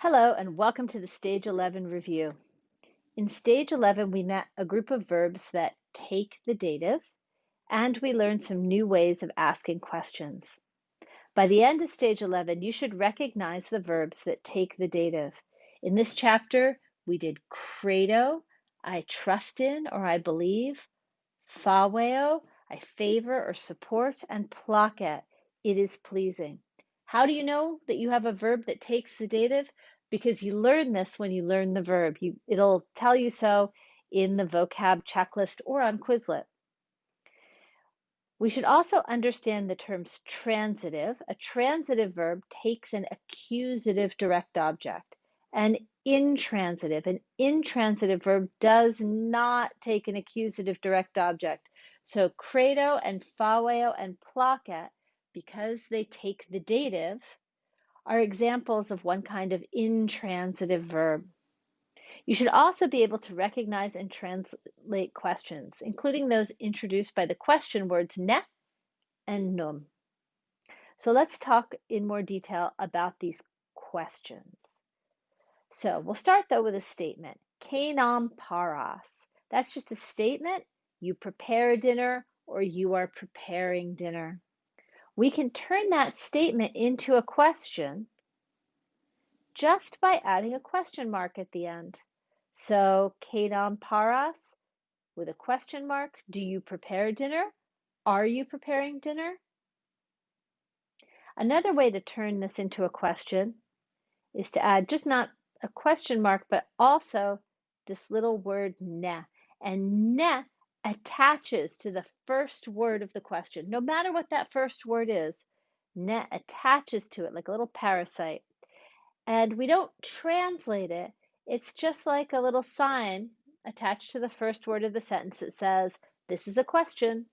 Hello, and welcome to the Stage 11 review. In Stage 11, we met a group of verbs that take the dative, and we learned some new ways of asking questions. By the end of Stage 11, you should recognize the verbs that take the dative. In this chapter, we did credo, I trust in or I believe, faveo, I favor or support, and placet, it is pleasing. How do you know that you have a verb that takes the dative? Because you learn this when you learn the verb. You, it'll tell you so in the vocab checklist or on Quizlet. We should also understand the terms transitive. A transitive verb takes an accusative direct object. An intransitive, an intransitive verb does not take an accusative direct object. So credo and faveo and placet because they take the dative, are examples of one kind of intransitive verb. You should also be able to recognize and translate questions, including those introduced by the question words ne and num. So let's talk in more detail about these questions. So we'll start though with a statement. Cenam paras. That's just a statement. You prepare dinner or you are preparing dinner we can turn that statement into a question just by adding a question mark at the end. So, Cenam Paras with a question mark. Do you prepare dinner? Are you preparing dinner? Another way to turn this into a question is to add just not a question mark, but also this little word ne. And ne attaches to the first word of the question. No matter what that first word is, net attaches to it like a little parasite. And we don't translate it. It's just like a little sign attached to the first word of the sentence that says, This is a question.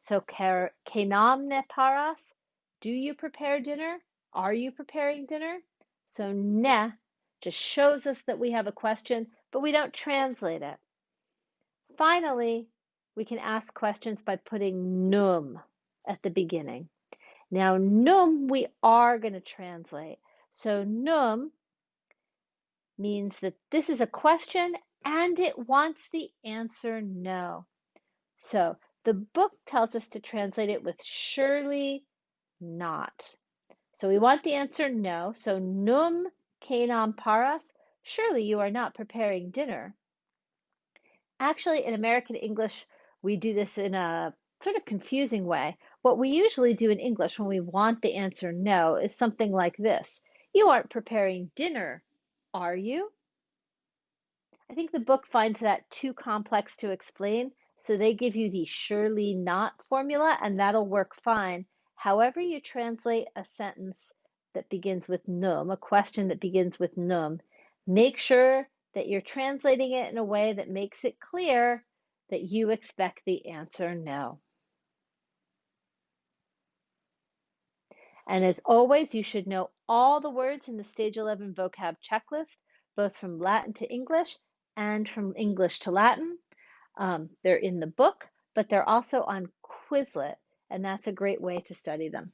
So, cenam ne paras? Do you prepare dinner? Are you preparing dinner? So, ne just shows us that we have a question, but we don't translate it. Finally, we can ask questions by putting num at the beginning. Now, num we are going to translate. So, num means that this is a question and it wants the answer no. So, the book tells us to translate it with surely not. So, we want the answer no. So, num cenam paras. Surely you are not preparing dinner. Actually, in American English, we do this in a sort of confusing way. What we usually do in English when we want the answer no is something like this You aren't preparing dinner, are you? I think the book finds that too complex to explain, so they give you the surely not formula, and that'll work fine. However, you translate a sentence that begins with num, a question that begins with num, make sure that you're translating it in a way that makes it clear that you expect the answer no. And as always, you should know all the words in the Stage 11 vocab checklist, both from Latin to English and from English to Latin. Um, they're in the book, but they're also on Quizlet, and that's a great way to study them.